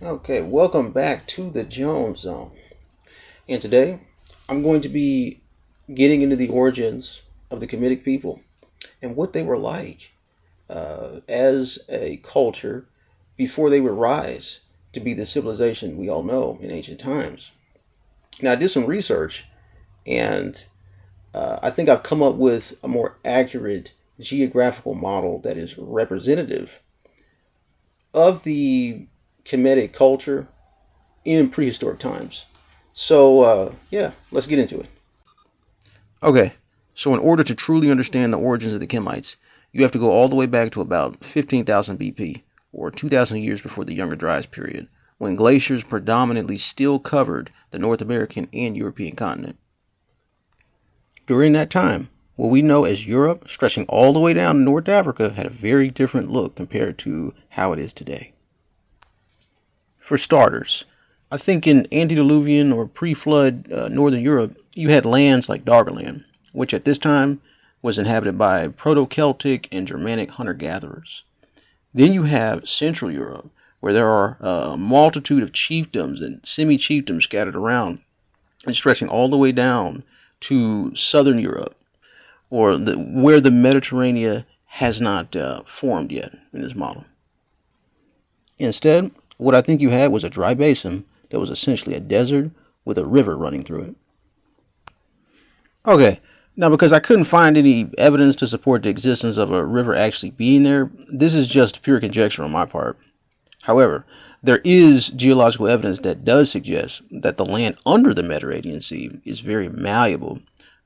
Okay, welcome back to the Jones Zone. And today I'm going to be getting into the origins of the Kemetic people and what they were like uh, as a culture before they would rise to be the civilization we all know in ancient times. Now, I did some research and uh, I think I've come up with a more accurate geographical model that is representative of the Kemetic culture in prehistoric times. So, uh, yeah, let's get into it. Okay, so in order to truly understand the origins of the Kemites, you have to go all the way back to about 15,000 BP, or 2,000 years before the Younger Dryas period, when glaciers predominantly still covered the North American and European continent. During that time, what we know as Europe, stretching all the way down to North Africa, had a very different look compared to how it is today. For starters, I think in antediluvian or pre flood uh, Northern Europe, you had lands like Doggerland, which at this time was inhabited by Proto Celtic and Germanic hunter gatherers. Then you have Central Europe, where there are a multitude of chiefdoms and semi chiefdoms scattered around and stretching all the way down to southern Europe, or the, where the Mediterranean has not uh, formed yet in this model. Instead, what I think you had was a dry basin that was essentially a desert with a river running through it. Okay, now because I couldn't find any evidence to support the existence of a river actually being there, this is just pure conjecture on my part. However, there is geological evidence that does suggest that the land under the Mediterranean Sea is very malleable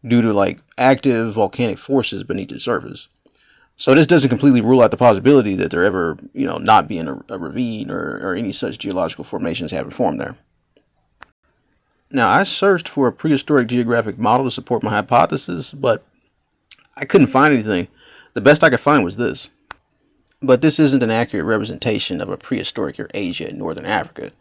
due to like active volcanic forces beneath the surface. So this doesn't completely rule out the possibility that there ever, you know, not being a, a ravine or, or any such geological formations having formed there. Now, I searched for a prehistoric geographic model to support my hypothesis, but I couldn't find anything. The best I could find was this. But this isn't an accurate representation of a prehistoric Eurasia in northern Africa.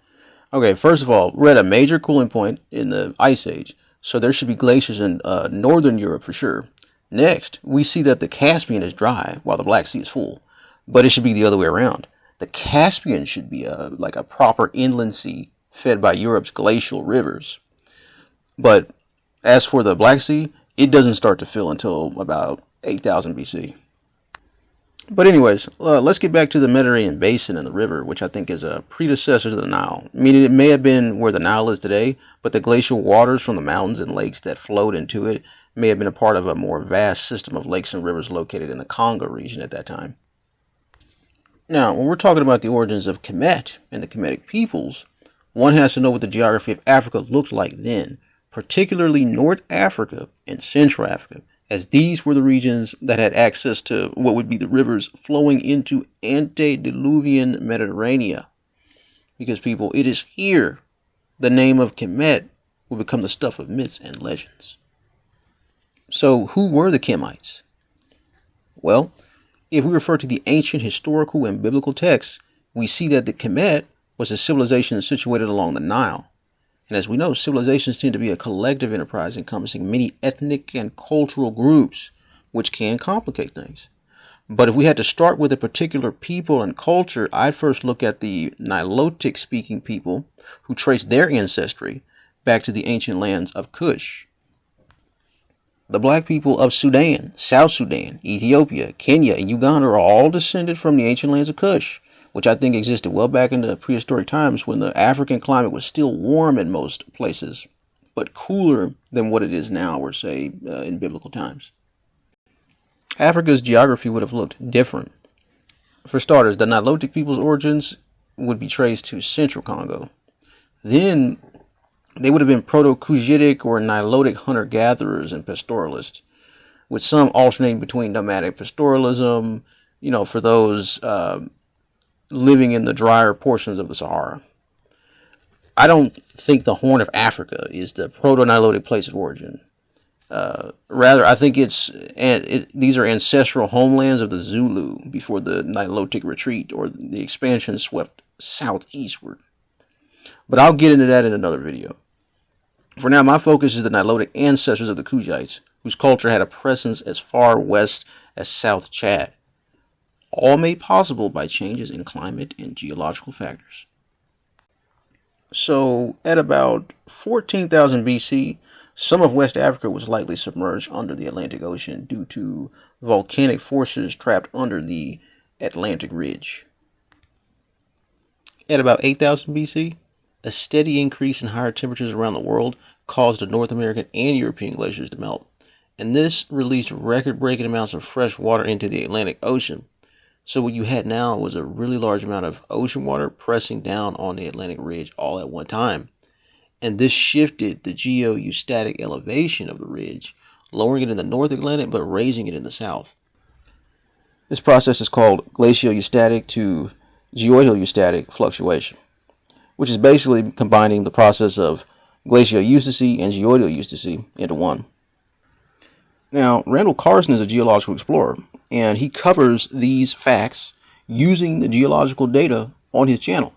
Okay, first of all, we're at a major cooling point in the Ice Age, so there should be glaciers in uh, northern Europe for sure. Next, we see that the Caspian is dry while the Black Sea is full, but it should be the other way around. The Caspian should be a, like a proper inland sea fed by Europe's glacial rivers. But as for the Black Sea, it doesn't start to fill until about 8000 BC. But anyways, uh, let's get back to the Mediterranean basin and the river, which I think is a predecessor to the Nile. Meaning it may have been where the Nile is today, but the glacial waters from the mountains and lakes that flowed into it may have been a part of a more vast system of lakes and rivers located in the Congo region at that time. Now, when we're talking about the origins of Kemet and the Kemetic peoples, one has to know what the geography of Africa looked like then, particularly North Africa and Central Africa, as these were the regions that had access to what would be the rivers flowing into antediluvian Mediterranean. Because, people, it is here the name of Kemet will become the stuff of myths and legends. So, who were the Kemites? Well, if we refer to the ancient historical and biblical texts, we see that the Kemet was a civilization situated along the Nile. And as we know, civilizations tend to be a collective enterprise encompassing many ethnic and cultural groups, which can complicate things. But if we had to start with a particular people and culture, I'd first look at the Nilotic speaking people who trace their ancestry back to the ancient lands of Kush. The black people of Sudan, South Sudan, Ethiopia, Kenya, and Uganda are all descended from the ancient lands of Kush which I think existed well back in the prehistoric times when the African climate was still warm in most places, but cooler than what it is now, or say uh, in biblical times. Africa's geography would have looked different. For starters, the Nilotic people's origins would be traced to central Congo. Then they would have been Proto-Cushitic or Nilotic hunter-gatherers and pastoralists, with some alternating between nomadic pastoralism, you know, for those uh, living in the drier portions of the Sahara. I don't think the Horn of Africa is the proto-Nilotic place of origin. Uh, rather, I think it's it, these are ancestral homelands of the Zulu before the Nilotic retreat or the expansion swept southeastward. But I'll get into that in another video. For now, my focus is the Nilotic ancestors of the Kushites, whose culture had a presence as far west as South Chad all made possible by changes in climate and geological factors. So, at about 14,000 BC, some of West Africa was likely submerged under the Atlantic Ocean due to volcanic forces trapped under the Atlantic Ridge. At about 8000 BC, a steady increase in higher temperatures around the world caused the North American and European glaciers to melt, and this released record breaking amounts of fresh water into the Atlantic Ocean. So what you had now was a really large amount of ocean water pressing down on the Atlantic ridge all at one time. And this shifted the geostatic elevation of the ridge, lowering it in the North Atlantic but raising it in the south. This process is called glaciostatic to geoidostatic fluctuation, which is basically combining the process of glacioeustasy and geoidoeustasy into one. Now, Randall Carlson is a geological explorer, and he covers these facts using the geological data on his channel,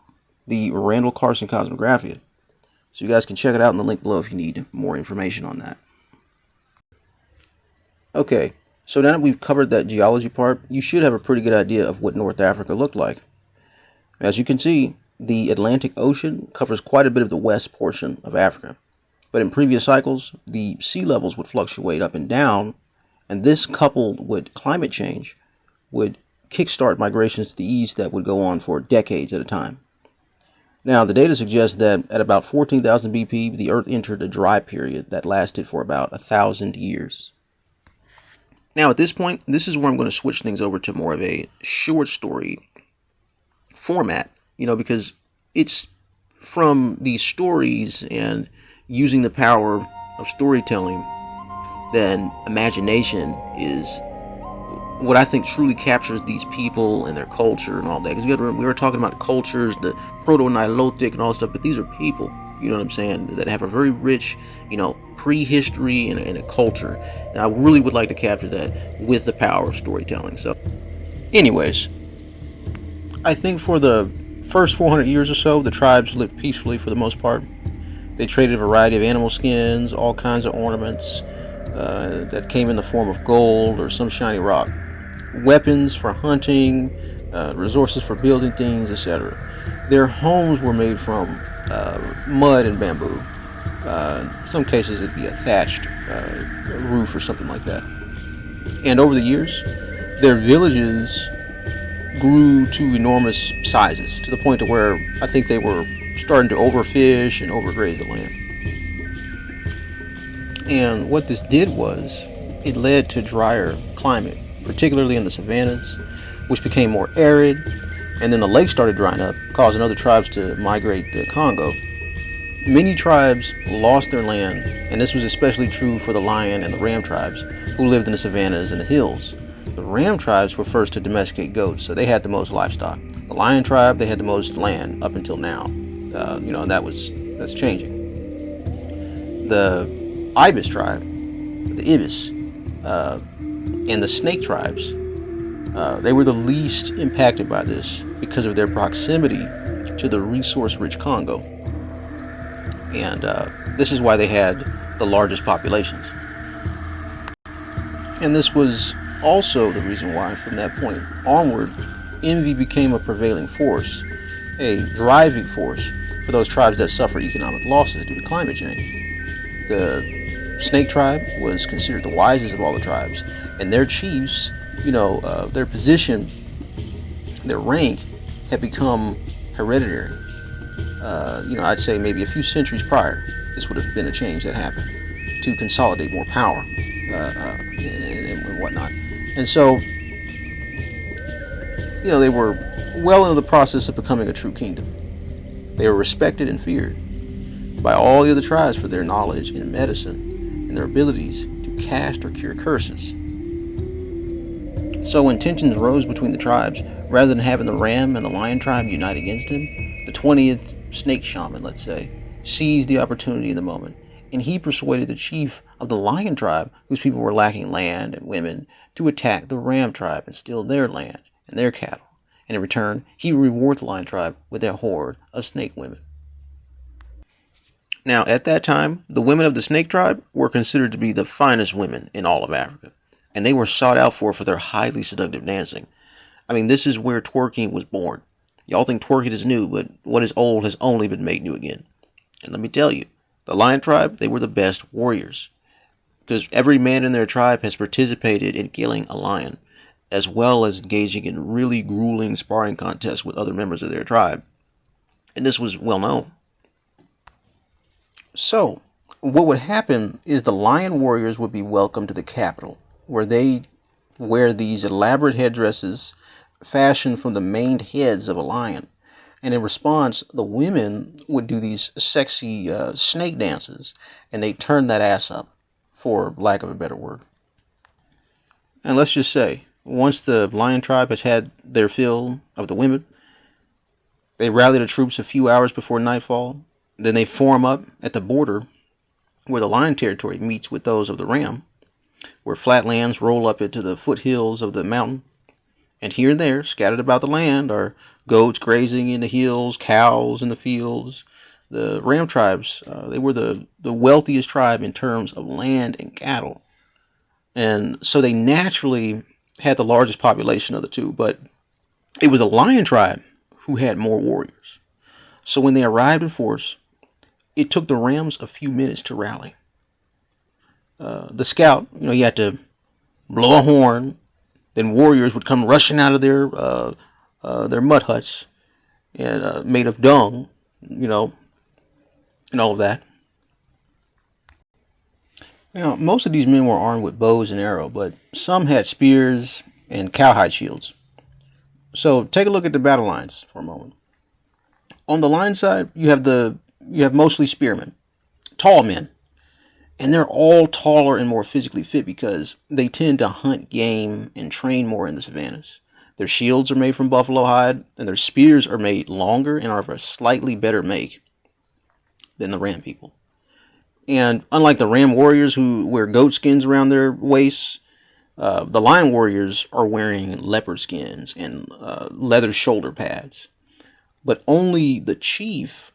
the Randall Carlson Cosmographia. So you guys can check it out in the link below if you need more information on that. Okay, so now that we've covered that geology part, you should have a pretty good idea of what North Africa looked like. As you can see, the Atlantic Ocean covers quite a bit of the west portion of Africa. But in previous cycles, the sea levels would fluctuate up and down and this, coupled with climate change, would kickstart migrations to the east that would go on for decades at a time. Now, the data suggests that at about 14,000 BP, the Earth entered a dry period that lasted for about a thousand years. Now, at this point, this is where I'm going to switch things over to more of a short story format, you know, because it's from these stories and using the power of storytelling then imagination is what I think truly captures these people and their culture and all that. Because we were talking about cultures, the proto-Nilotic and all stuff, but these are people, you know what I'm saying, that have a very rich, you know, prehistory and, and a culture. And I really would like to capture that with the power of storytelling. So, anyways, I think for the first 400 years or so, the tribes lived peacefully for the most part. They traded a variety of animal skins, all kinds of ornaments, uh, that came in the form of gold or some shiny rock, weapons for hunting, uh, resources for building things, etc. Their homes were made from uh, mud and bamboo. Uh, in some cases, it'd be a thatched uh, roof or something like that. And over the years, their villages grew to enormous sizes to the point to where I think they were starting to overfish and overgraze the land. And what this did was it led to drier climate, particularly in the savannas, which became more arid. And then the lake started drying up, causing other tribes to migrate to Congo. Many tribes lost their land, and this was especially true for the lion and the ram tribes, who lived in the savannas and the hills. The ram tribes were first to domesticate goats, so they had the most livestock. The lion tribe, they had the most land up until now. Uh, you know, that was that's changing. The Ibis tribe, the Ibis, uh, and the Snake tribes, uh, they were the least impacted by this because of their proximity to the resource-rich Congo. And uh, this is why they had the largest populations. And this was also the reason why, from that point onward, envy became a prevailing force, a driving force for those tribes that suffered economic losses due to climate change. The Snake tribe was considered the wisest of all the tribes, and their chiefs, you know, uh, their position, their rank, had become hereditary. Uh, you know, I'd say maybe a few centuries prior, this would have been a change that happened to consolidate more power uh, uh and, and whatnot. And so, you know, they were well into the process of becoming a true kingdom. They were respected and feared by all the other tribes for their knowledge in medicine and their abilities to cast or cure curses. So when tensions rose between the tribes, rather than having the ram and the lion tribe unite against him, the 20th snake shaman, let's say, seized the opportunity in the moment, and he persuaded the chief of the lion tribe, whose people were lacking land and women, to attack the ram tribe and steal their land and their cattle. And in return, he would reward the lion tribe with a horde of snake women. Now, at that time, the women of the Snake tribe were considered to be the finest women in all of Africa, and they were sought out for for their highly seductive dancing. I mean, this is where twerking was born. Y'all think twerking is new, but what is old has only been made new again. And let me tell you, the Lion tribe, they were the best warriors. Because every man in their tribe has participated in killing a lion, as well as engaging in really grueling sparring contests with other members of their tribe. And this was well known. So, what would happen is the lion warriors would be welcomed to the capital, where they wear these elaborate headdresses fashioned from the maned heads of a lion. And in response, the women would do these sexy uh, snake dances, and they turn that ass up, for lack of a better word. And let's just say, once the lion tribe has had their fill of the women, they rally the troops a few hours before nightfall. Then they form up at the border where the lion territory meets with those of the ram, where flat lands roll up into the foothills of the mountain. And here and there, scattered about the land, are goats grazing in the hills, cows in the fields. The Ram tribes, uh, they were the, the wealthiest tribe in terms of land and cattle. And so they naturally had the largest population of the two, but it was a lion tribe who had more warriors. So when they arrived in force, it took the Rams a few minutes to rally. Uh, the scout, you know, he had to blow a horn, then warriors would come rushing out of their uh, uh, their mud huts and uh, made of dung, you know, and all of that. Now, most of these men were armed with bows and arrows, but some had spears and cowhide shields. So take a look at the battle lines for a moment. On the line side, you have the you have mostly spearmen, tall men, and they're all taller and more physically fit because they tend to hunt game and train more in the savannas. Their shields are made from buffalo hide, and their spears are made longer and are of a slightly better make than the ram people. And unlike the ram warriors who wear goat skins around their waists, uh, the lion warriors are wearing leopard skins and uh, leather shoulder pads. But only the chief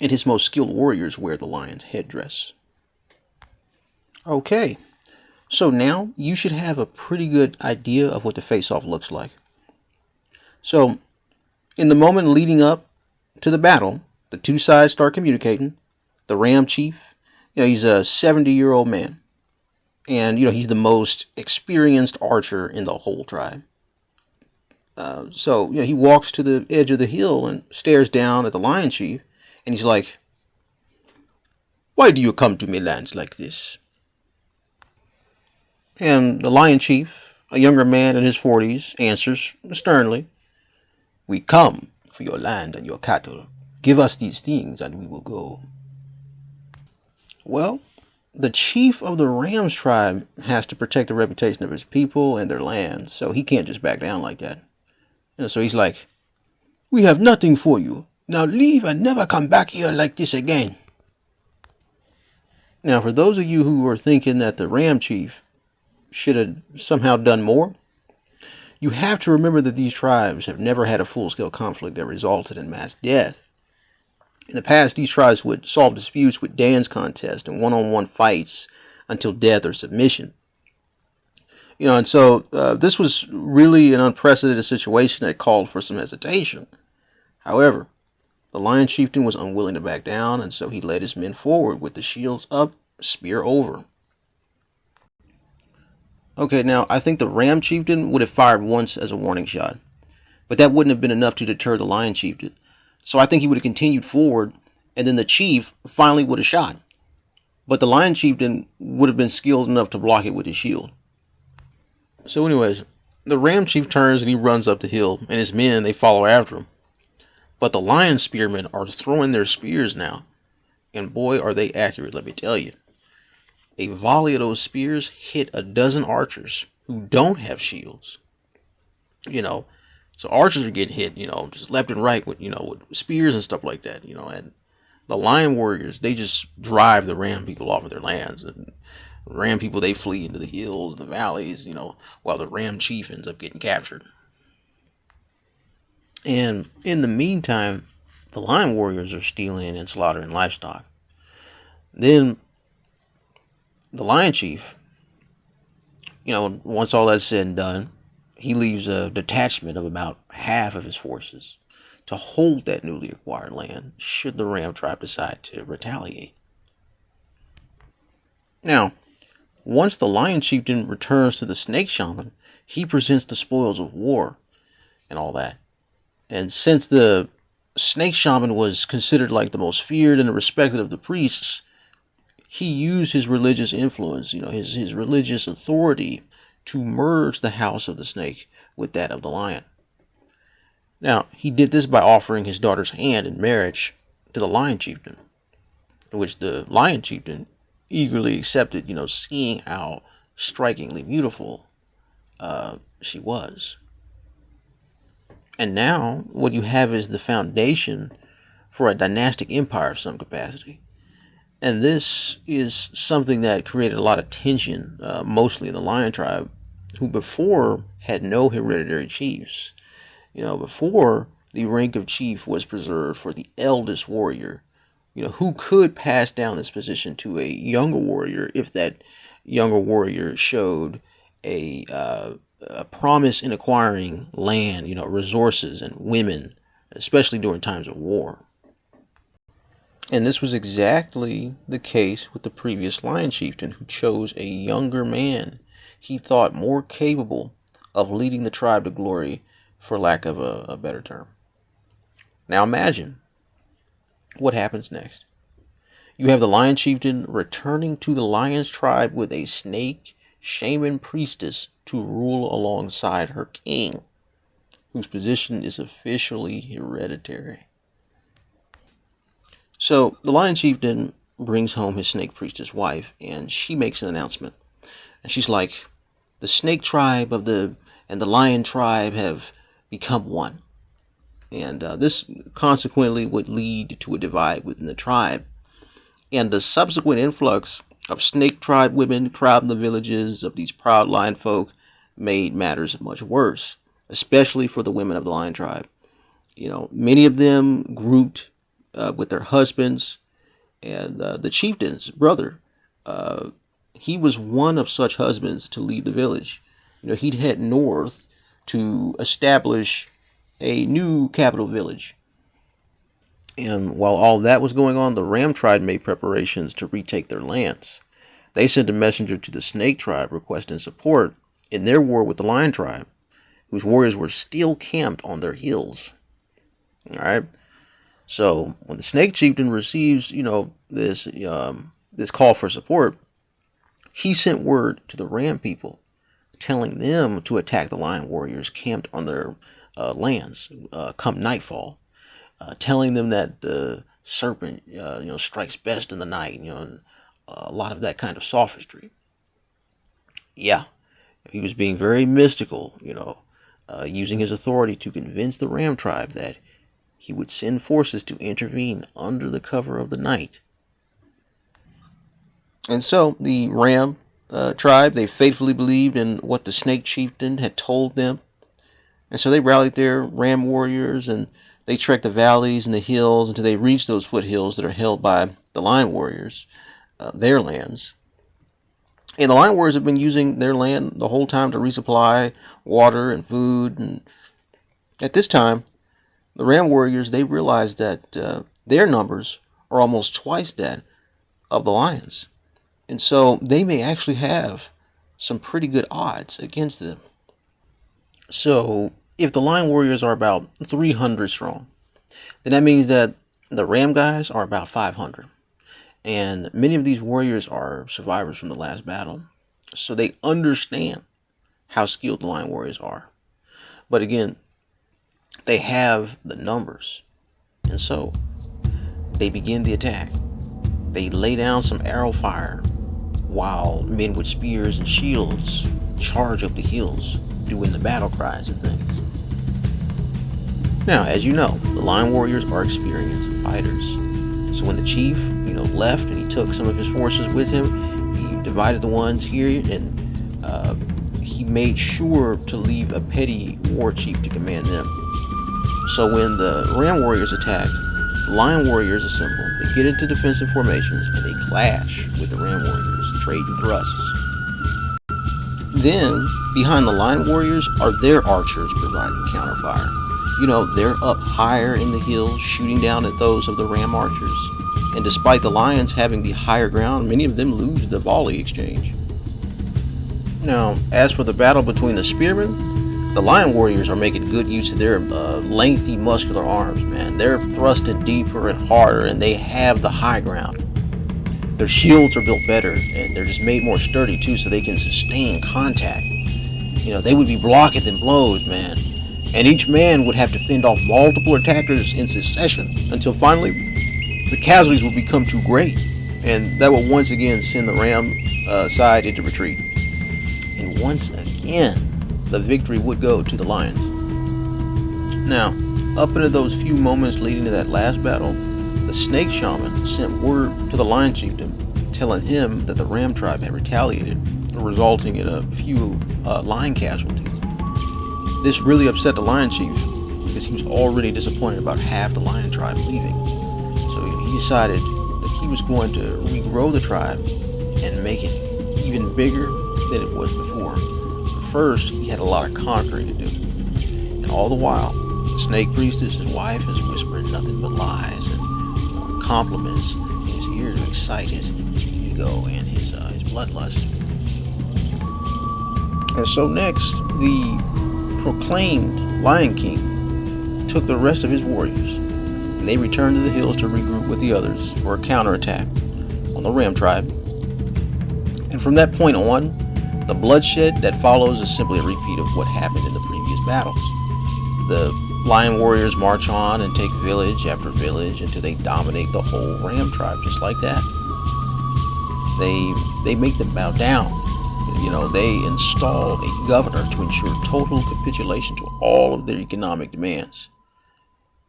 and his most skilled warriors wear the lion's headdress. Okay, so now you should have a pretty good idea of what the face-off looks like. So, in the moment leading up to the battle, the two sides start communicating. The Ram Chief, you know, he's a 70-year-old man. And, you know, he's the most experienced archer in the whole tribe. Uh, so, you know, he walks to the edge of the hill and stares down at the Lion Chief. And he's like, Why do you come to me lands like this? And the lion chief, a younger man in his forties, answers sternly, We come for your land and your cattle. Give us these things and we will go. Well, the chief of the Rams tribe has to protect the reputation of his people and their land, so he can't just back down like that. And so he's like, We have nothing for you. Now leave and never come back here like this again. Now, for those of you who are thinking that the Ram chief should have somehow done more. You have to remember that these tribes have never had a full scale conflict that resulted in mass death. In the past, these tribes would solve disputes with dance contests and one on one fights until death or submission. You know, and so uh, this was really an unprecedented situation that called for some hesitation. However, the lion chieftain was unwilling to back down, and so he led his men forward with the shields up, spear over. Okay, now I think the Ram Chieftain would have fired once as a warning shot, but that wouldn't have been enough to deter the Lion Chieftain. So I think he would have continued forward, and then the Chief finally would have shot. But the Lion Chieftain would have been skilled enough to block it with his shield. So, anyways, the Ram Chief turns and he runs up the hill, and his men they follow after him. But the Lion Spearmen are throwing their spears now, and boy, are they accurate, let me tell you a volley of those spears hit a dozen archers who don't have shields. You know, so archers are getting hit, you know, just left and right with, you know, with spears and stuff like that, you know, and the lion warriors, they just drive the ram people off of their lands. And ram people, they flee into the hills, the valleys, you know, while the ram chief ends up getting captured. And in the meantime, the lion warriors are stealing and slaughtering livestock. Then the Lion Chief, you know, once all that's said and done, he leaves a detachment of about half of his forces to hold that newly acquired land should the Ram tribe decide to retaliate. Now, once the Lion Chieftain returns to the Snake Shaman, he presents the spoils of war and all that. And since the Snake Shaman was considered like the most feared and respected of the priests, he used his religious influence, you know, his, his religious authority to merge the house of the snake with that of the lion. Now, he did this by offering his daughter's hand in marriage to the lion chieftain, which the lion chieftain eagerly accepted, you know, seeing how strikingly beautiful uh, she was. And now, what you have is the foundation for a dynastic empire of some capacity. And this is something that created a lot of tension, uh, mostly in the Lion tribe, who before had no hereditary chiefs. You know, before the rank of chief was preserved for the eldest warrior, you know, who could pass down this position to a younger warrior if that younger warrior showed a, uh, a promise in acquiring land, you know, resources and women, especially during times of war. And this was exactly the case with the previous lion chieftain who chose a younger man he thought more capable of leading the tribe to glory, for lack of a, a better term. Now imagine what happens next. You have the lion chieftain returning to the lion's tribe with a snake shaman priestess to rule alongside her king, whose position is officially hereditary. So the lion chieftain brings home his snake priestess wife, and she makes an announcement. And she's like, the snake tribe of the and the lion tribe have become one. And uh, this consequently would lead to a divide within the tribe. And the subsequent influx of snake tribe women crowding the villages of these proud lion folk made matters much worse, especially for the women of the lion tribe. You know, many of them grouped uh, with their husbands, and uh, the chieftain's brother uh, he was one of such husbands to lead the village. You know, he'd head north to establish a new capital village. And while all that was going on, the Ram tribe made preparations to retake their lands. They sent a messenger to the Snake tribe requesting support in their war with the Lion tribe, whose warriors were still camped on their hills. All right. So when the Snake chieftain receives, you know, this um, this call for support, he sent word to the Ram people, telling them to attack the Lion warriors camped on their uh, lands uh, come nightfall, uh, telling them that the serpent, uh, you know, strikes best in the night. You know, a lot of that kind of sophistry. Yeah, he was being very mystical. You know, uh, using his authority to convince the Ram tribe that he would send forces to intervene under the cover of the night and so the Ram uh, tribe, they faithfully believed in what the Snake Chieftain had told them. And so they rallied their Ram warriors and they trekked the valleys and the hills until they reached those foothills that are held by the Lion warriors, uh, their lands. And the Lion warriors have been using their land the whole time to resupply water and food. And at this time, the Ram warriors, they realized that uh, their numbers are almost twice that of the Lions. And so they may actually have some pretty good odds against them. So if the Lion Warriors are about 300 strong, then that means that the Ram guys are about 500. And many of these warriors are survivors from the last battle. So they understand how skilled the Lion Warriors are. But again, they have the numbers. And so they begin the attack. They lay down some arrow fire while men with spears and shields charge up the hills, doing the battle cries and things. Now, as you know, the Lion Warriors are experienced fighters. So when the chief, you know, left and he took some of his forces with him, he divided the ones here and uh, he made sure to leave a petty war chief to command them. So when the Ram Warriors attacked, Lion Warriors assemble, they get into defensive formations, and they clash with the Ram Warriors trading thrusts. Then, behind the Lion Warriors are their archers providing counterfire. you know, they're up higher in the hills, shooting down at those of the ram archers. And despite the lions having the higher ground, many of them lose the volley exchange. Now, as for the battle between the spearmen, the lion warriors are making good use of their uh, lengthy muscular arms, man. They're thrusting deeper and harder, and they have the high ground. Their shields are built better, and they're just made more sturdy too, so they can sustain contact. You know, they would be blocking them blows, man and each man would have to fend off multiple attackers in succession until finally the casualties would become too great, and that would once again send the Ram uh, side into retreat. And once again, the victory would go to the Lions. Now, up into those few moments leading to that last battle, the Snake Shaman sent word to the Lion Chieftain telling him that the Ram tribe had retaliated, resulting in a few uh, lion casualties. This really upset the Lion Chief because he was already disappointed about half the Lion tribe leaving. So he decided that he was going to regrow the tribe and make it even bigger than it was before. First, he had a lot of conquering to do. And all the while, Snake Priestess, his wife, is whispering nothing but lies and compliments in his ear to excite his ego and his, uh, his bloodlust. And so next, the proclaimed Lion King took the rest of his warriors, and they returned to the hills to regroup with the others for a counterattack on the Ram tribe. And from that point on, the bloodshed that follows is simply a repeat of what happened in the previous battles. The Lion warriors march on and take village after village until they dominate the whole Ram tribe just like that. They they make them bow down you know, they install a governor to ensure total capitulation to all of their economic demands.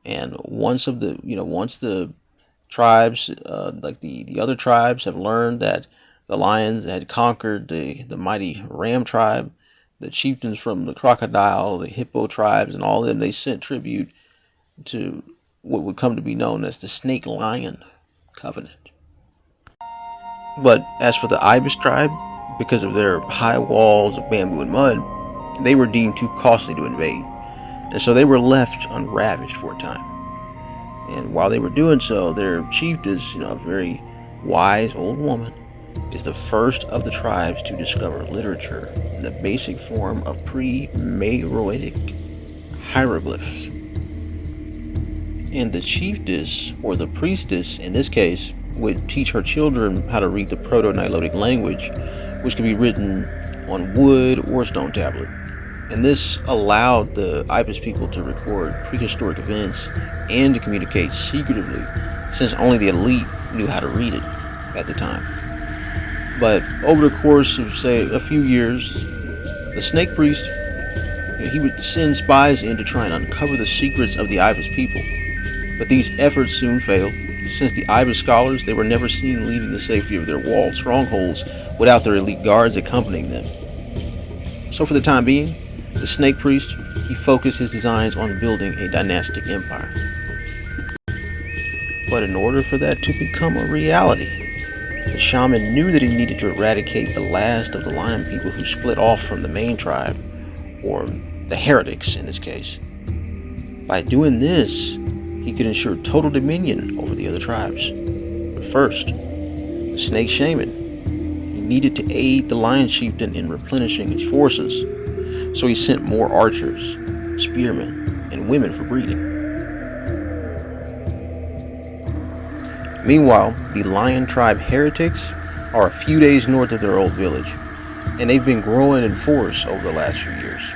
And once of the, you know, once the tribes, uh, like the, the other tribes, have learned that the lions had conquered the, the mighty ram tribe, the chieftains from the crocodile, the hippo tribes, and all of them, they sent tribute to what would come to be known as the snake lion covenant. But as for the ibis tribe, because of their high walls of bamboo and mud, they were deemed too costly to invade, and so they were left unravaged for a time. And while they were doing so, their chiefess, you know, a very wise old woman, is the first of the tribes to discover literature in the basic form of pre-Meroitic hieroglyphs. And the chiefess, or the priestess in this case, would teach her children how to read the Proto-Nilotic language which could be written on wood or stone tablet. And this allowed the Ibis people to record prehistoric events and to communicate secretively, since only the elite knew how to read it at the time. But over the course of, say, a few years, the snake priest he would send spies in to try and uncover the secrets of the Ibis people. But these efforts soon failed, since the Ibis scholars, they were never seen leaving the safety of their walled strongholds without their elite guards accompanying them. So for the time being, the Snake Priest, he focused his designs on building a dynastic empire. But in order for that to become a reality, the shaman knew that he needed to eradicate the last of the lion people who split off from the main tribe, or the heretics in this case. By doing this, he could ensure total dominion over the other tribes. But first, the snake shaman, he needed to aid the lion chieftain in replenishing his forces, so he sent more archers, spearmen, and women for breeding. Meanwhile, the lion tribe heretics are a few days north of their old village, and they've been growing in force over the last few years.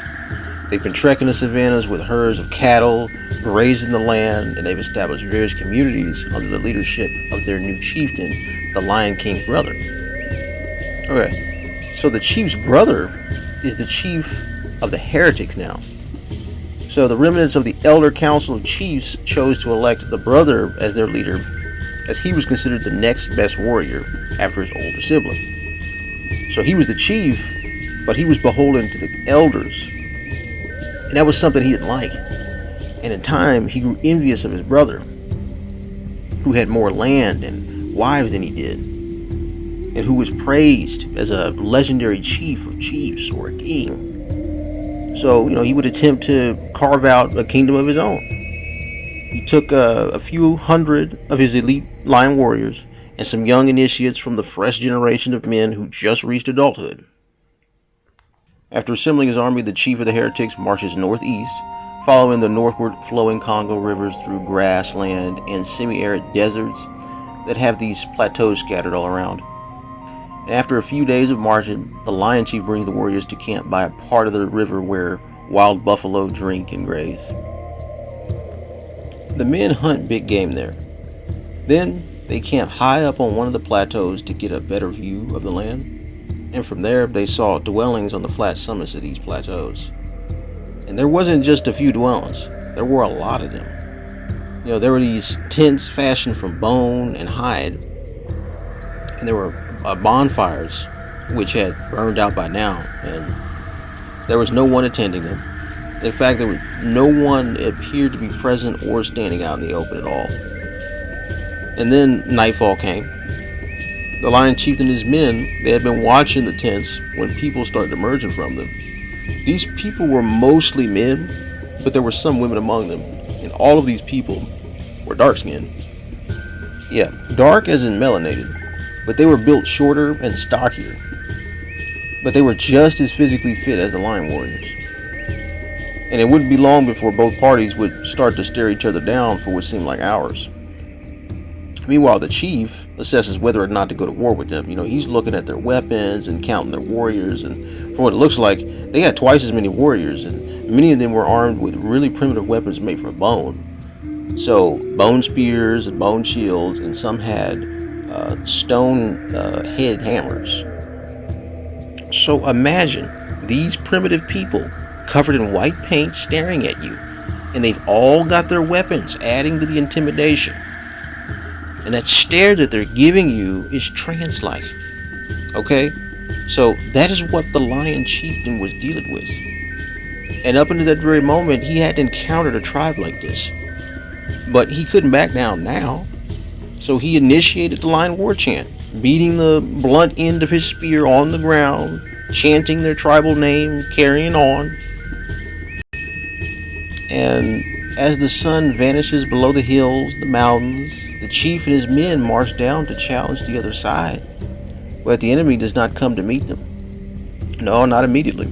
They've been trekking the savannas with herds of cattle, grazing the land, and they've established various communities under the leadership of their new chieftain, the Lion King's brother. Okay, so the chief's brother is the chief of the heretics now. So the remnants of the Elder Council of Chiefs chose to elect the brother as their leader, as he was considered the next best warrior after his older sibling. So he was the chief, but he was beholden to the elders and that was something he didn't like. And in time, he grew envious of his brother, who had more land and wives than he did, and who was praised as a legendary chief of chiefs or a king. So, you know, he would attempt to carve out a kingdom of his own. He took uh, a few hundred of his elite lion warriors and some young initiates from the fresh generation of men who just reached adulthood. After assembling his army, the chief of the heretics marches northeast, following the northward flowing Congo rivers through grassland and semi arid deserts that have these plateaus scattered all around. And after a few days of marching, the lion chief brings the warriors to camp by a part of the river where wild buffalo drink and graze. The men hunt big game there. Then they camp high up on one of the plateaus to get a better view of the land, and from there they saw dwellings on the flat summits of these plateaus. And there wasn't just a few dwellings, there were a lot of them. You know, there were these tents fashioned from bone and hide, and there were uh, bonfires which had burned out by now, and there was no one attending them. In fact, was no one appeared to be present or standing out in the open at all. And then nightfall came. The lion chief and his men, they had been watching the tents when people started emerging from them. These people were mostly men, but there were some women among them, and all of these people were dark skinned. Yeah, dark as in melanated, but they were built shorter and stockier. But they were just as physically fit as the lion warriors. And it wouldn't be long before both parties would start to stare each other down for what seemed like hours. Meanwhile, the chief assesses whether or not to go to war with them. You know, he's looking at their weapons and counting their warriors, and from what it looks like, they had twice as many warriors, and many of them were armed with really primitive weapons made from bone. So, bone spears and bone shields, and some had uh, stone uh, head hammers. So, imagine these primitive people covered in white paint staring at you, and they've all got their weapons, adding to the intimidation. And that stare that they're giving you is trance like. Okay? So that is what the lion chieftain was dealing with. And up until that very moment, he hadn't encountered a tribe like this. But he couldn't back down now. So he initiated the lion war chant, beating the blunt end of his spear on the ground, chanting their tribal name, carrying on. And as the sun vanishes below the hills, the mountains, the chief and his men march down to challenge the other side, but the enemy does not come to meet them. No, not immediately.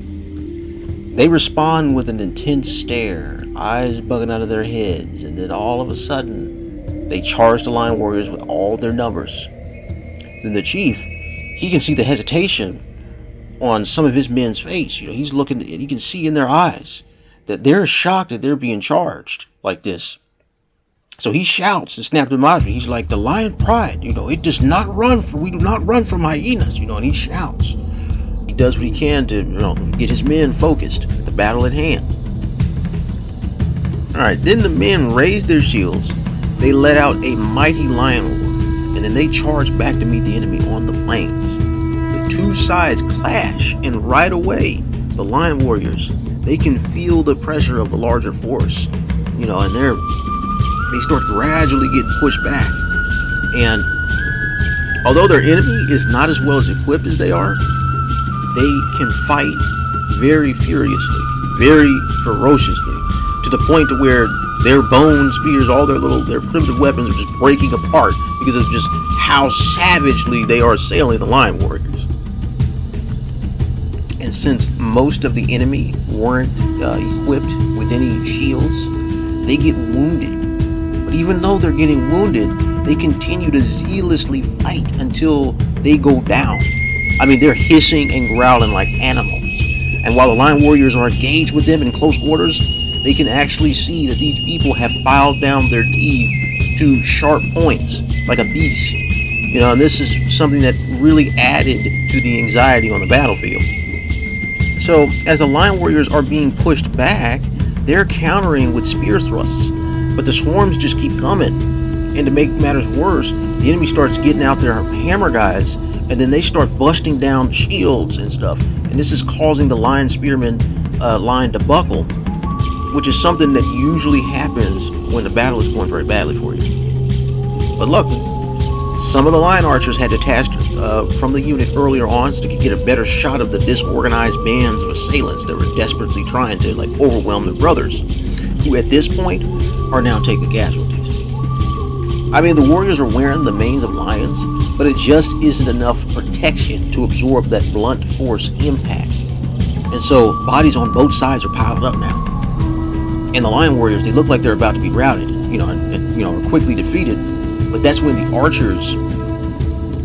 They respond with an intense stare, eyes bugging out of their heads, and then all of a sudden, they charge the lion warriors with all their numbers. Then the chief, he can see the hesitation on some of his men's face. You know, he's looking, and he can see in their eyes that they're shocked that they're being charged like this. So he shouts and snaps them out of it. He's like, the lion pride, you know, it does not run for, we do not run from hyenas, you know, and he shouts. He does what he can to, you know, get his men focused, the battle at hand. Alright, then the men raise their shields, they let out a mighty lion roar, and then they charge back to meet the enemy on the plains. The two sides clash, and right away, the lion warriors, they can feel the pressure of the larger force, you know, and they're they start gradually getting pushed back. And although their enemy is not as well as equipped as they are, they can fight very furiously, very ferociously, to the point to where their bone spears, all their little, their primitive weapons are just breaking apart because of just how savagely they are assailing the lion warriors. And since most of the enemy weren't uh, equipped with any shields, they get wounded But even though they're getting wounded, they continue to zealously fight until they go down. I mean, they're hissing and growling like animals. And while the lion warriors are engaged with them in close quarters, they can actually see that these people have filed down their teeth to sharp points, like a beast. You know, and this is something that really added to the anxiety on the battlefield. So, as the lion warriors are being pushed back, they're countering with spear thrusts but the swarms just keep coming. And to make matters worse, the enemy starts getting out their hammer guys, and then they start busting down shields and stuff. And this is causing the lion spearmen uh, line to buckle, which is something that usually happens when the battle is going very badly for you. But luckily, Some of the lion archers had detached uh, from the unit earlier on so they could get a better shot of the disorganized bands of assailants that were desperately trying to like overwhelm their brothers, who at this point are now taking casualties. I mean, the warriors are wearing the manes of lions, but it just isn't enough protection to absorb that blunt force impact. And so bodies on both sides are piled up now. And the lion warriors, they look like they're about to be routed, you know, and, and you know, are quickly defeated. But that's when the archers,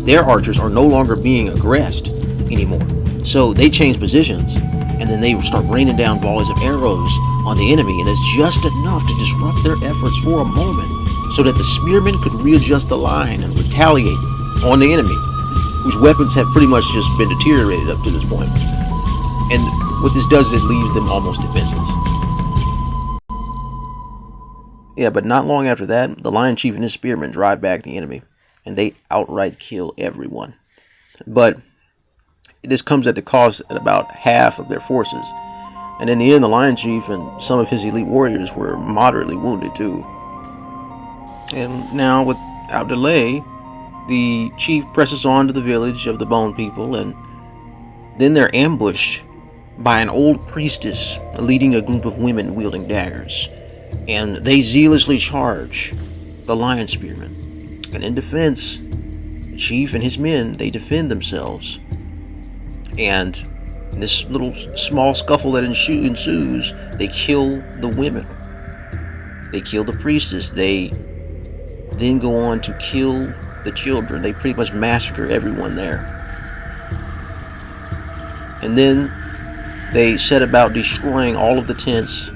their archers, are no longer being aggressed anymore. So they change positions, and then they start raining down volleys of arrows on the enemy, and it's just enough to disrupt their efforts for a moment so that the spearmen could readjust the line and retaliate on the enemy, whose weapons have pretty much just been deteriorated up to this point. And what this does is it leaves them almost defenseless. Yeah, but not long after that, the Lion Chief and his spearmen drive back the enemy, and they outright kill everyone. But this comes at the cost of about half of their forces. And in the end, the Lion Chief and some of his elite warriors were moderately wounded too. And now, without delay, the chief presses on to the village of the Bone People, and then they're ambushed by an old priestess leading a group of women wielding daggers. And they zealously charge the lion spearmen. And in defense, the chief and his men, they defend themselves. And this little small scuffle that ensues, they kill the women. They kill the priestess. They then go on to kill the children. They pretty much massacre everyone there. And then they set about destroying all of the tents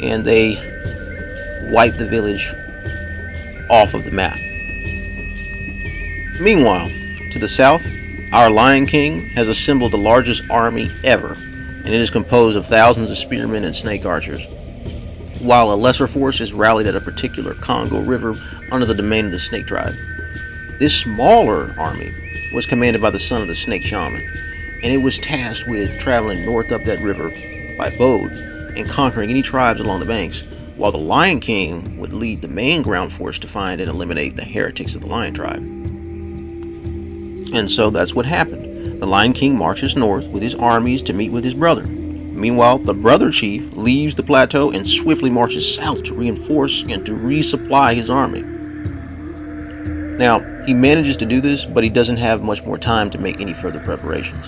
and they wipe the village off of the map. Meanwhile, to the south, our Lion King has assembled the largest army ever, and it is composed of thousands of spearmen and snake archers while a lesser force is rallied at a particular Congo River under the domain of the Snake Tribe. This smaller army was commanded by the son of the Snake Shaman, and it was tasked with traveling north up that river by boat and conquering any tribes along the banks, while the Lion King would lead the main ground force to find and eliminate the heretics of the Lion Tribe. And so that's what happened. The Lion King marches north with his armies to meet with his brother, Meanwhile, the brother chief leaves the plateau and swiftly marches south to reinforce and to resupply his army. Now, he manages to do this, but he doesn't have much more time to make any further preparations.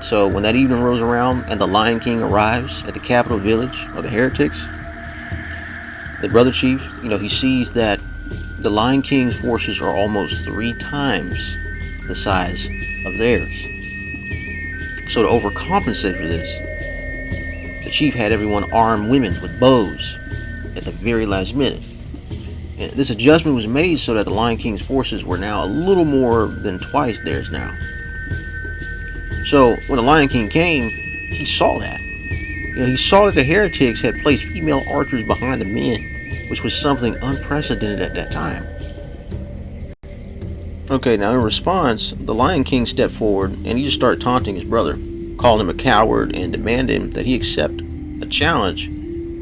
So when that evening rolls around and the Lion King arrives at the capital village of the heretics, the brother chief, you know, he sees that the Lion King's forces are almost three times the size of theirs. So to overcompensate for this, the chief had everyone arm women with bows at the very last minute. And this adjustment was made so that the Lion King's forces were now a little more than twice theirs now. So when the Lion King came, he saw that. You know, he saw that the heretics had placed female archers behind the men, which was something unprecedented at that time. Okay, now in response, the Lion King stepped forward and he just started taunting his brother called him a coward, and demanded that he accept a challenge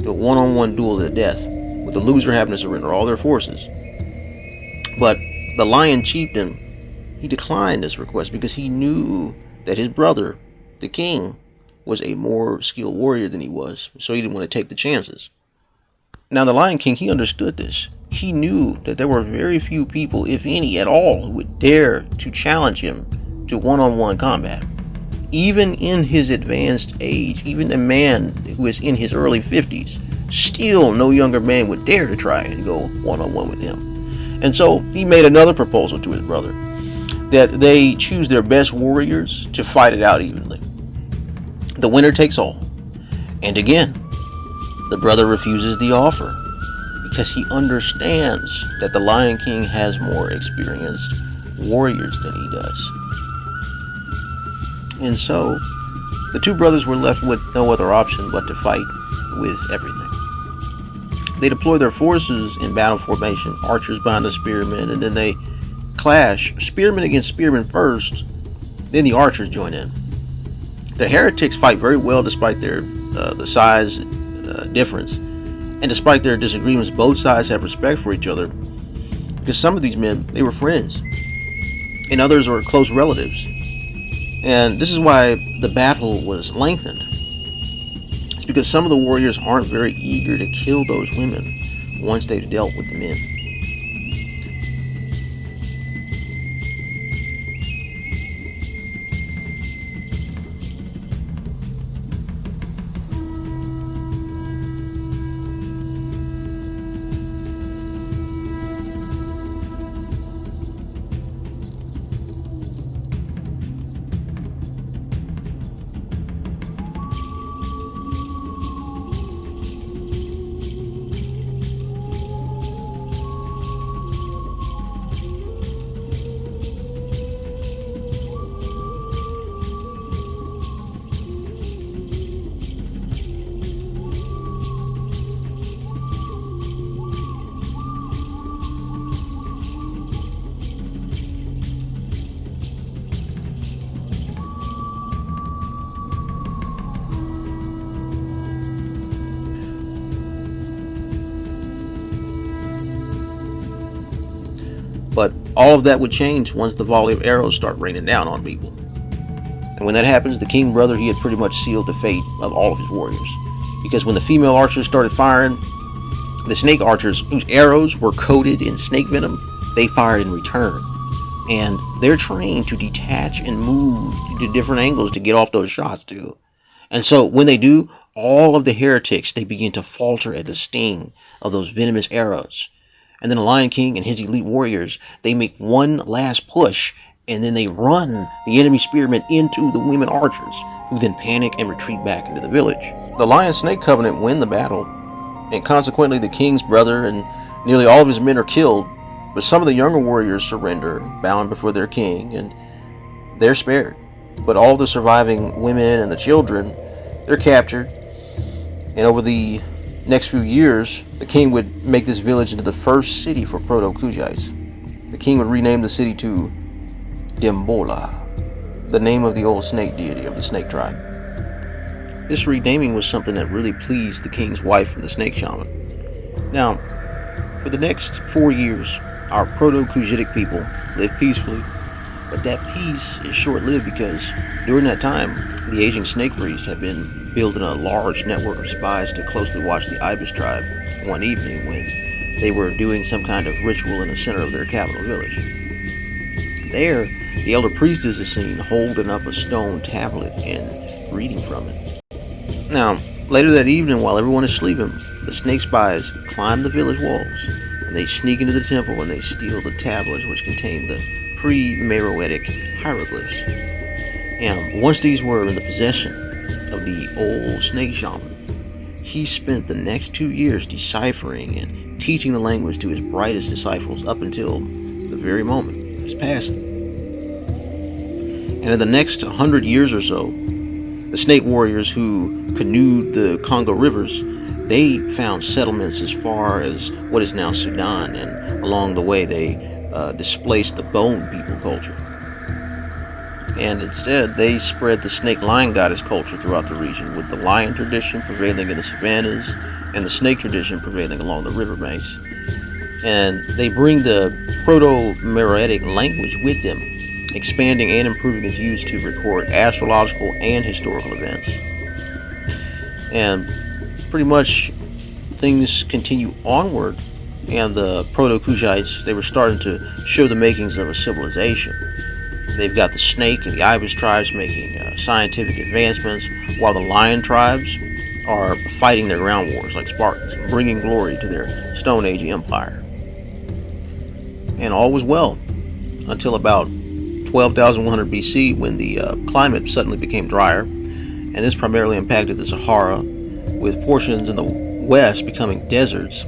to a one-on-one duel to the death, with the loser having to surrender all their forces. But the lion chieftain, he declined this request because he knew that his brother, the king, was a more skilled warrior than he was, so he didn't want to take the chances. Now the Lion King, he understood this. He knew that there were very few people, if any at all, who would dare to challenge him to one-on-one combat even in his advanced age, even a man who is in his early 50s, still no younger man would dare to try and go one on one with him. And so he made another proposal to his brother that they choose their best warriors to fight it out evenly. The winner takes all. And again, the brother refuses the offer because he understands that the Lion King has more experienced warriors than he does. And so, the two brothers were left with no other option but to fight with everything. They deploy their forces in battle formation, archers behind the spearmen, and then they clash, spearmen against spearmen first, then the archers join in. The heretics fight very well despite their uh, the size uh, difference, and despite their disagreements, both sides have respect for each other. Because some of these men, they were friends, and others were close relatives. And this is why the battle was lengthened. It's because some of the warriors aren't very eager to kill those women once they've dealt with the men. All of that would change once the volley of arrows start raining down on people. And when that happens, the king brother, he had pretty much sealed the fate of all of his warriors. Because when the female archers started firing, the snake archers, whose arrows were coated in snake venom, they fired in return. And they're trained to detach and move to different angles to get off those shots too. And so when they do, all of the heretics, they begin to falter at the sting of those venomous arrows. And then the Lion King and his elite warriors, they make one last push and then they run the enemy spearmen into the women archers, who then panic and retreat back into the village. The Lion Snake Covenant win the battle, and consequently the king's brother and nearly all of his men are killed, but some of the younger warriors surrender, bound before their king, and they're spared. But all the surviving women and the children, they're captured, and over the next few years, the king would make this village into the first city for Proto-Kushites. The king would rename the city to Dambola, the name of the old snake deity of the snake tribe. This renaming was something that really pleased the king's wife and the snake shaman. Now, for the next four years, our Proto-Kushitic people lived peacefully, but that peace is short-lived because during that time, the aging snake priest had been building a large network of spies to closely watch the Ibis tribe one evening when they were doing some kind of ritual in the center of their capital village. There, the elder priestess is seen holding up a stone tablet and reading from it. Now, later that evening, while everyone is sleeping, the snake spies climb the village walls and they sneak into the temple and they steal the tablets which contain the pre-Meroitic hieroglyphs. And once these were in the possession of the old snake shaman, he spent the next two years deciphering and teaching the language to his brightest disciples up until the very moment of his passing. And in the next hundred years or so, the snake warriors who canoed the Congo rivers, they found settlements as far as what is now Sudan, and along the way they uh, displaced the bone people culture and instead they spread the snake lion goddess culture throughout the region, with the lion tradition prevailing in the savannas and the snake tradition prevailing along the riverbanks. And they bring the Proto-Meroitic language with them, expanding and improving its use to record astrological and historical events. And pretty much things continue onward, and the Proto-Kushites, they were starting to show the makings of a civilization They've got the snake and the ibis tribes making uh, scientific advancements, while the lion tribes are fighting their ground wars like Spartans, bringing glory to their Stone Age empire. And all was well until about 12,100 BC when the uh, climate suddenly became drier, and this primarily impacted the Sahara, with portions in the west becoming deserts,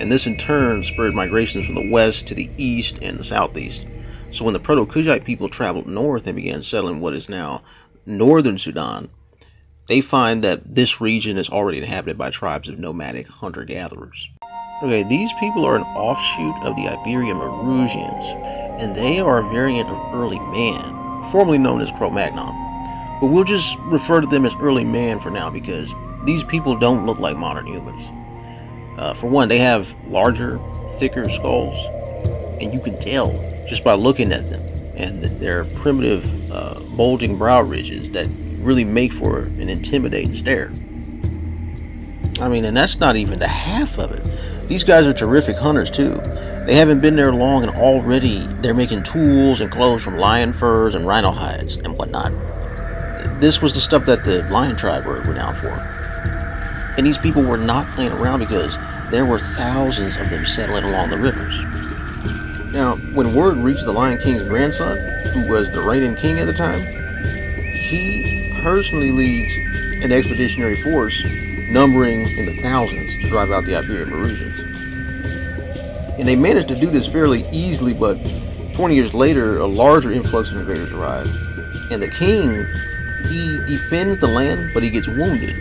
and this in turn spurred migrations from the west to the east and the southeast. So when the Proto-Kushite people traveled north and began settling what is now northern Sudan, they find that this region is already inhabited by tribes of nomadic hunter-gatherers. Okay, these people are an offshoot of the Iberian Maurusians, and they are a variant of early man, formerly known as Cro-Magnon. But we'll just refer to them as early man for now because these people don't look like modern humans. Uh, for one, they have larger, thicker skulls, and you can tell just by looking at them and their primitive uh, bulging brow ridges that really make for an intimidating stare. I mean, and that's not even the half of it. These guys are terrific hunters too. They haven't been there long and already they're making tools and clothes from lion furs and rhino hides and whatnot. This was the stuff that the lion tribe were renowned for. And these people were not playing around because there were thousands of them settling along the rivers. Now, when word reached the Lion King's grandson, who was the reigning king at the time, he personally leads an expeditionary force numbering in the thousands to drive out the Iberian Maurusians. And they managed to do this fairly easily, but 20 years later, a larger influx of invaders arrived. And the king, he defends the land, but he gets wounded.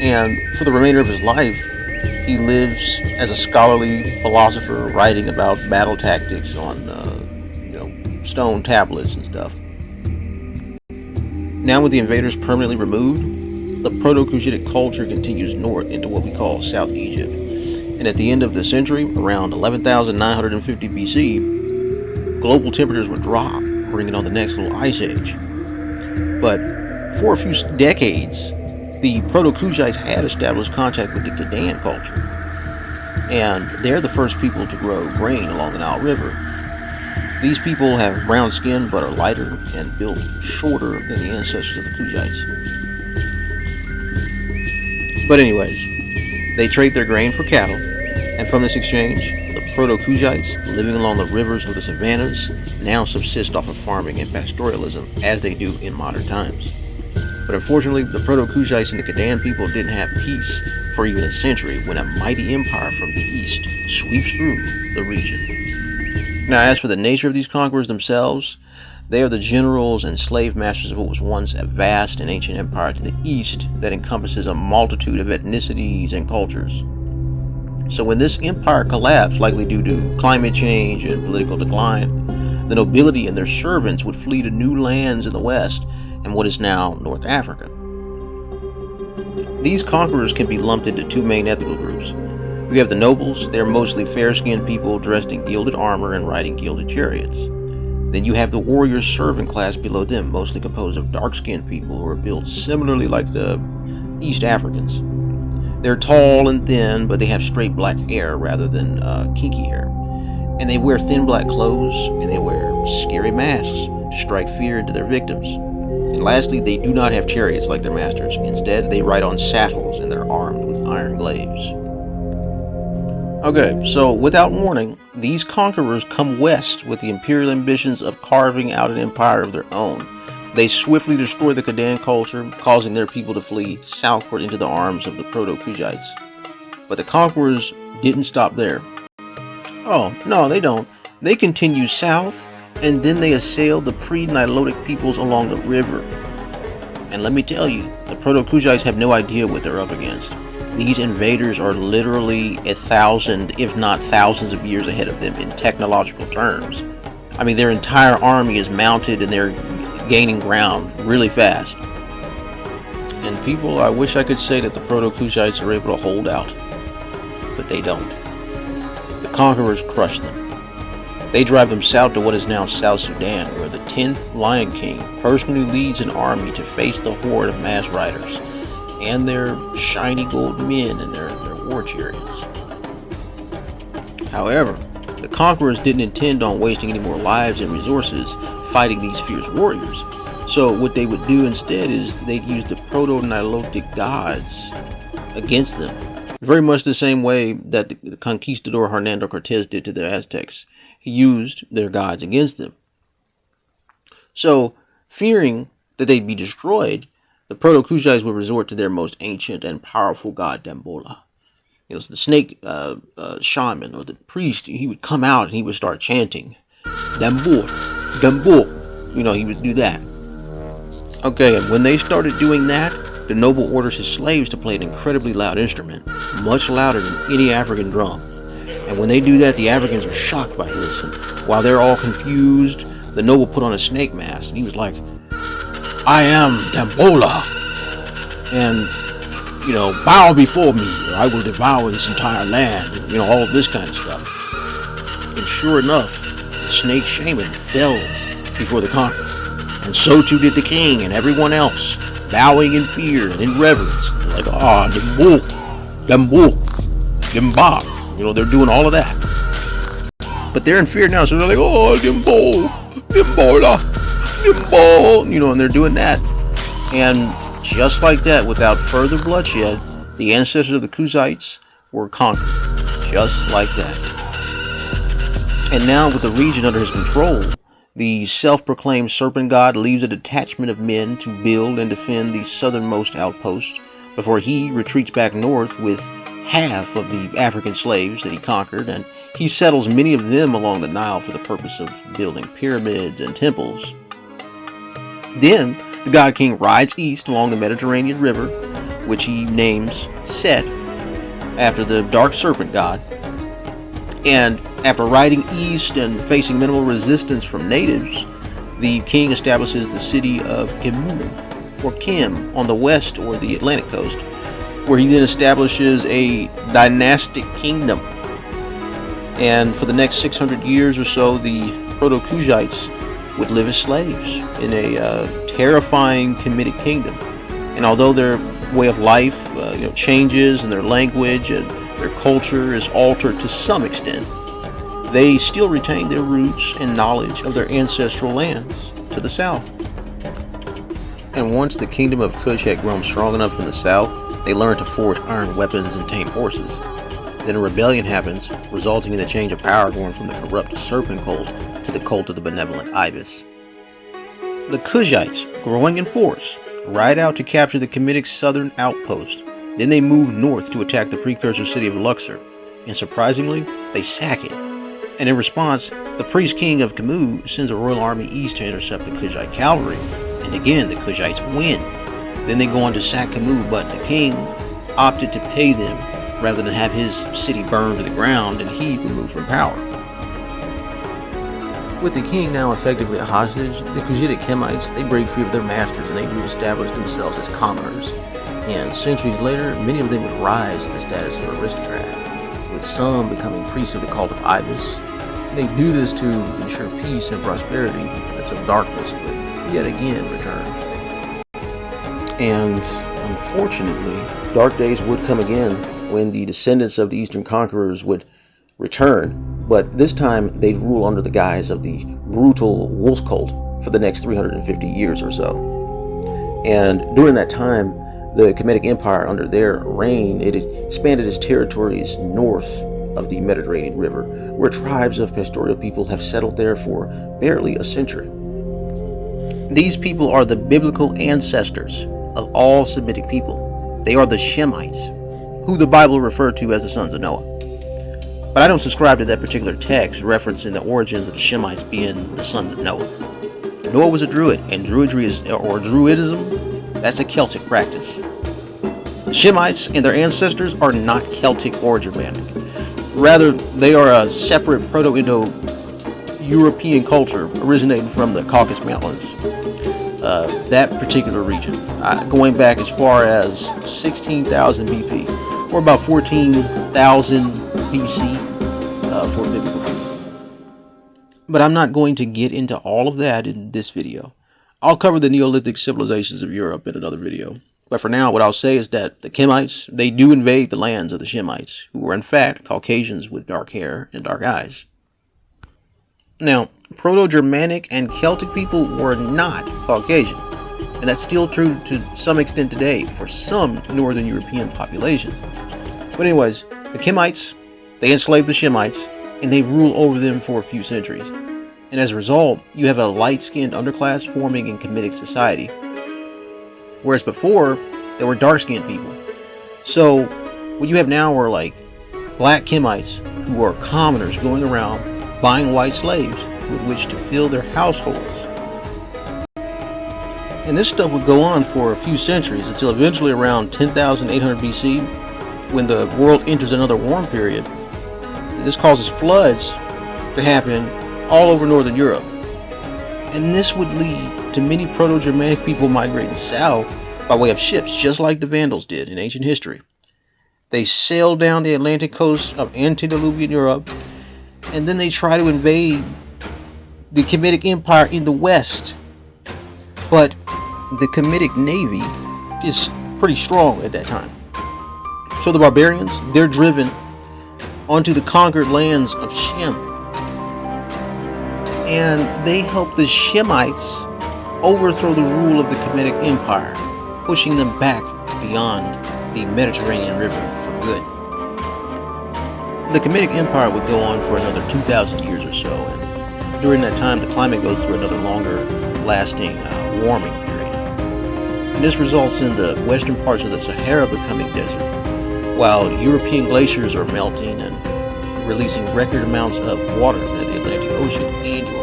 And for the remainder of his life, he lives as a scholarly philosopher, writing about battle tactics on, uh, you know, stone tablets and stuff. Now, with the invaders permanently removed, the Proto-Cushitic culture continues north into what we call South Egypt. And at the end of the century, around 11,950 BC, global temperatures would drop, bringing on the next little ice age. But for a few decades, the Proto-Kushites had established contact with the Gadayan culture. And they're the first people to grow grain along the Nile River. These people have brown skin but are lighter and built shorter than the ancestors of the Kushites. But anyways, they trade their grain for cattle, and from this exchange, the Proto-Kushites, living along the rivers of the savannas, now subsist off of farming and pastoralism as they do in modern times. But unfortunately, the Proto-Kushites and the Gadayan people didn't have peace for even a century when a mighty empire from the east sweeps through the region. Now, as for the nature of these conquerors themselves, they are the generals and slave masters of what was once a vast and ancient empire to the east that encompasses a multitude of ethnicities and cultures. So when this empire collapsed, likely due to climate change and political decline, the nobility and their servants would flee to new lands in the west and what is now North Africa. These conquerors can be lumped into two main ethnic groups. We have the nobles, they're mostly fair-skinned people dressed in gilded armor and riding gilded chariots. Then you have the warrior servant class below them, mostly composed of dark skinned people who are built similarly like the East Africans. They're tall and thin, but they have straight black hair rather than uh, kinky hair. And they wear thin black clothes, and they wear scary masks to strike fear into their victims. And lastly, they do not have chariots like their masters. Instead, they ride on saddles and they're armed with iron glaives. Okay, so without warning, these conquerors come west with the imperial ambitions of carving out an empire of their own. They swiftly destroy the Kadan culture, causing their people to flee southward into the arms of the Proto-Kushites. But the conquerors didn't stop there. Oh, no, they don't. They continue south, and then they assail the pre-Nilotic peoples along the river. And let me tell you, the Proto-Kushites have no idea what they're up against. These invaders are literally a thousand, if not thousands of years ahead of them in technological terms. I mean, their entire army is mounted and they're gaining ground really fast. And people, I wish I could say that the Proto-Kushites are able to hold out, but they don't. The conquerors crush them. They drive them south to what is now South Sudan, where the 10th Lion King personally leads an army to face the horde of mass riders and their shiny gold men and their, their war chariots. However, the conquerors didn't intend on wasting any more lives and resources fighting these fierce warriors. So what they would do instead is they'd use the proto-Nilotic gods against them. Very much the same way that the, conquistador Hernando Cortez did to the Aztecs. Used their gods against them. So, fearing that they'd be destroyed, the Proto-Kushites would resort to their most ancient and powerful god, Dambola. It was the snake uh, uh, shaman or the priest. He would come out and he would start chanting, Dambor, Dambor. You know, he would do that. Okay, and when they started doing that, the noble orders his slaves to play an incredibly loud instrument, much louder than any African drum. And when they do that, the Africans are shocked by this. And while they're all confused, the noble put on a snake mask and he was like, I am Dambola, and you know, bow before me, or I will devour this entire land, and, you know, all of this kind of stuff. And sure enough, the snake shaman fell before the conqueror. And so too did the king and everyone else, bowing in fear and in reverence. Like, ah, bull, them bob. You know, they're doing all of that. But they're in fear now, so they're like, oh, them bull, them bola, them bull. You know, and they're doing that. And just like that, without further bloodshed, the ancestors of the Kushites were conquered. Just like that. And now, with the region under his control, the self-proclaimed serpent god leaves a detachment of men to build and defend the southernmost outpost before he retreats back north with half of the African slaves that he conquered and he settles many of them along the Nile for the purpose of building pyramids and temples. Then the god king rides east along the Mediterranean River, which he names Set after the dark serpent god. And after riding east and facing minimal resistance from natives, the king establishes the city of Kimu, or Kim, on the west or the Atlantic coast, where he then establishes a dynastic kingdom. And for the next 600 years or so, the Proto-Kushites would live as slaves in a uh, terrifying Kemetic kingdom. And although their way of life uh, you know, changes and their language and their culture is altered to some extent, they still retain their roots and knowledge of their ancestral lands to the south. And once the kingdom of Kush had grown strong enough in the south, they learn to forge iron weapons and tame horses. Then a rebellion happens, resulting in the change of power going from the corrupt serpent cult to the cult of the benevolent ibis. The Kushites, growing in force, ride out to capture the Kemetic southern outpost. Then they move north to attack the precursor city of Luxor, and surprisingly, they sack it and in response, the priest king of Kamu sends a royal army east to intercept the Kushite cavalry, and again the Kushites win. Then they go on to sack Kamu, but the king opted to pay them rather than have his city burned to the ground and he removed from power. With the king now effectively a hostage, the Kushite Kemites they break free of their masters and they reestablish themselves as commoners. And centuries later, many of them would rise to the status of aristocrat, with some becoming priests of the cult of Ibis, they do this to ensure peace and prosperity until darkness would yet again return. And unfortunately, dark days would come again when the descendants of the Eastern conquerors would return, but this time they'd rule under the guise of the brutal wolf cult for the next 350 years or so. And during that time, the Kemetic Empire, under their reign, it expanded its territories north of the Mediterranean River, where tribes of pastoral people have settled there for barely a century. These people are the biblical ancestors of all Semitic people. They are the Shemites, who the Bible referred to as the sons of Noah. But I don't subscribe to that particular text referencing the origins of the Shemites being the sons of Noah. Noah was a druid, and druidry is, or druidism, that's a Celtic practice. The Shemites and their ancestors are not Celtic or Germanic. Rather, they are a separate Proto-Indo-European culture originating from the Caucasus Mountains. Uh, that particular region, uh, going back as far as 16,000 BP, or about 14,000 BC uh, for biblical. But I'm not going to get into all of that in this video. I'll cover the Neolithic civilizations of Europe in another video. But for now, what I'll say is that the Kemites, they do invade the lands of the Shemites, who were in fact Caucasians with dark hair and dark eyes. Now, Proto-Germanic and Celtic people were not Caucasian, and that's still true to some extent today for some Northern European populations. But anyways, the Kemites, they enslaved the Shemites, and they rule over them for a few centuries. And as a result, you have a light-skinned underclass forming in Kemetic society, Whereas before, there were dark-skinned people. So, what you have now are like black Kemites who are commoners going around buying white slaves with which to fill their households. And this stuff would go on for a few centuries until eventually around 10,800 BC, when the world enters another warm period. This causes floods to happen all over northern Europe. And this would lead to many Proto-Germanic people migrating south by way of ships, just like the Vandals did in ancient history. They sailed down the Atlantic coast of antediluvian Europe, and then they try to invade the Kemetic Empire in the west. But the Kemetic Navy is pretty strong at that time. So the barbarians, they're driven onto the conquered lands of Shem. And they help the Shemites overthrow the rule of the Kemetic Empire, pushing them back beyond the Mediterranean River for good. The Kemetic Empire would go on for another 2,000 years or so, and during that time the climate goes through another longer lasting uh, warming period. And this results in the western parts of the Sahara becoming desert, while European glaciers are melting and releasing record amounts of water into the Atlantic Ocean annually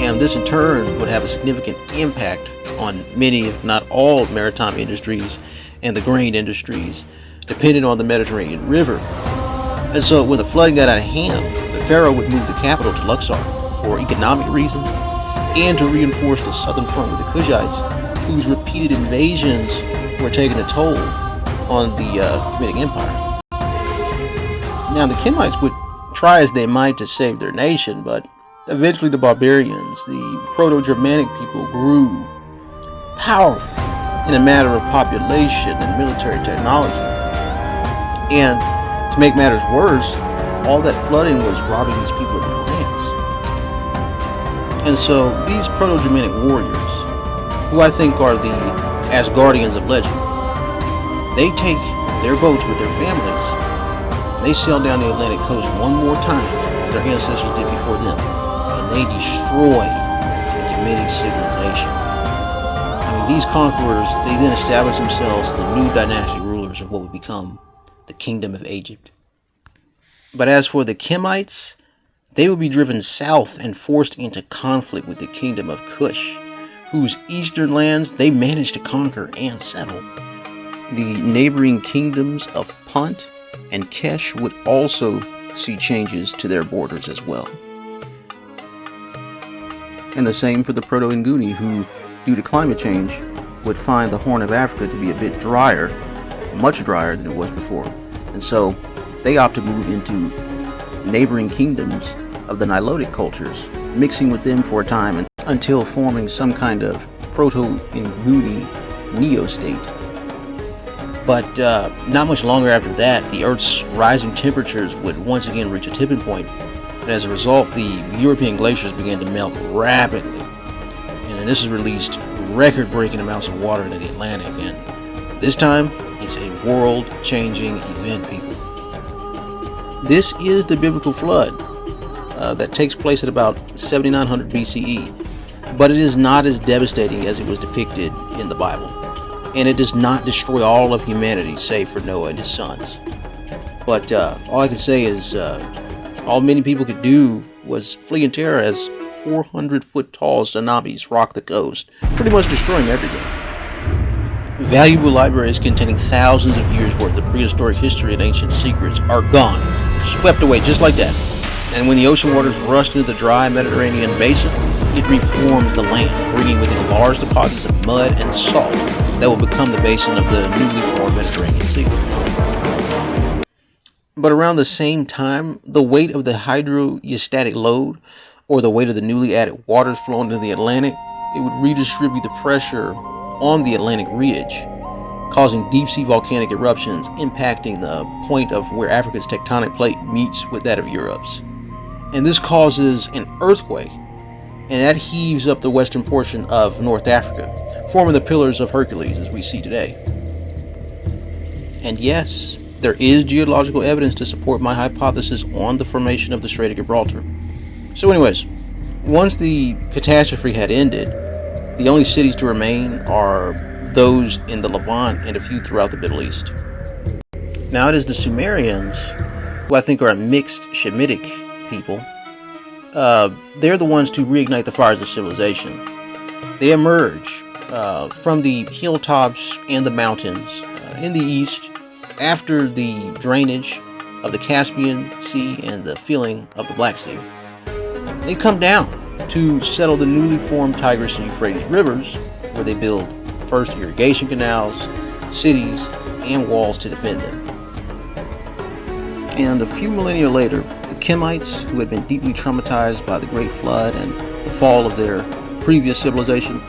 and this in turn would have a significant impact on many, if not all, maritime industries and the grain industries dependent on the Mediterranean River. And so when the flooding got out of hand, the pharaoh would move the capital to Luxor for economic reasons and to reinforce the southern front with the Kushites, whose repeated invasions were taking a toll on the uh, Kemetic Empire. Now the Kemites would try as they might to save their nation, but Eventually, the barbarians, the Proto Germanic people, grew powerful in a matter of population and military technology. And to make matters worse, all that flooding was robbing these people of their lands. And so, these Proto Germanic warriors, who I think are the Asgardians of legend, they take their boats with their families. They sail down the Atlantic coast one more time as their ancestors did before them and they destroy the Kemetic civilization. I mean, these conquerors, they then establish themselves the new dynastic rulers of what would become the Kingdom of Egypt. But as for the Kemites, they would be driven south and forced into conflict with the Kingdom of Kush, whose eastern lands they managed to conquer and settle. The neighboring kingdoms of Punt and Kesh would also see changes to their borders as well and the same for the Proto-Inguni who, due to climate change, would find the Horn of Africa to be a bit drier, much drier than it was before, and so they opt to move into neighboring kingdoms of the Nilotic cultures, mixing with them for a time and until forming some kind of Proto-Inguni neo-state. But uh, not much longer after that, the Earth's rising temperatures would once again reach a tipping point and as a result, the European glaciers began to melt rapidly. And this has released record-breaking amounts of water into the Atlantic. And this time, it's a world-changing event, people. This is the biblical flood uh, that takes place at about 7900 BCE. But it is not as devastating as it was depicted in the Bible. And it does not destroy all of humanity, save for Noah and his sons. But uh, all I can say is uh, all many people could do was flee in terror as 400 foot tall tsunamis rocked the coast, pretty much destroying everything. Valuable libraries containing thousands of years worth of prehistoric history and ancient secrets are gone, swept away just like that. And when the ocean waters rushed into the dry Mediterranean basin, it reformed the land, bringing with it large deposits of mud and salt that will become the basin of the newly formed Mediterranean Sea. But around the same time, the weight of the hydrostatic load, or the weight of the newly added waters flowing into the Atlantic, it would redistribute the pressure on the Atlantic ridge, causing deep sea volcanic eruptions impacting the point of where Africa's tectonic plate meets with that of Europe's. And this causes an earthquake, and that heaves up the western portion of North Africa, forming the Pillars of Hercules as we see today. And yes, there is geological evidence to support my hypothesis on the formation of the Strait of Gibraltar. So anyways, once the catastrophe had ended, the only cities to remain are those in the Levant and a few throughout the Middle East. Now it is the Sumerians, who I think are a mixed Shemitic people, uh, they're the ones to reignite the fires of civilization. They emerge uh, from the hilltops and the mountains uh, in the east after the drainage of the Caspian Sea and the filling of the Black Sea, they come down to settle the newly formed Tigris and Euphrates rivers, where they build first irrigation canals, cities, and walls to defend them. And a few millennia later, the Kemites, who had been deeply traumatized by the Great Flood and the fall of their previous civilization,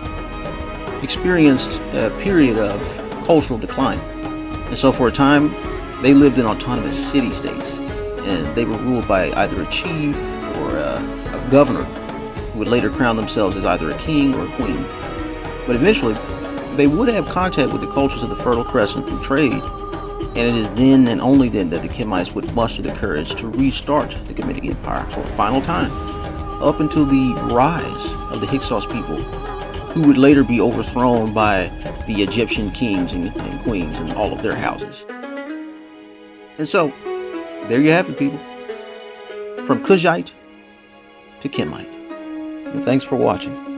experienced a period of cultural decline. And so for a time, they lived in autonomous city-states, and they were ruled by either a chief or a, a governor, would later crown themselves as either a king or a queen. But eventually, they would have contact with the cultures of the Fertile Crescent through trade, and it is then and only then that the Kemites would muster the courage to restart the Kemetic Empire for a final time, up until the rise of the Hyksos people, who would later be overthrown by the Egyptian kings and, and queens and all of their houses. And so, there you have it, people. From Kushite to Kemite. And thanks for watching.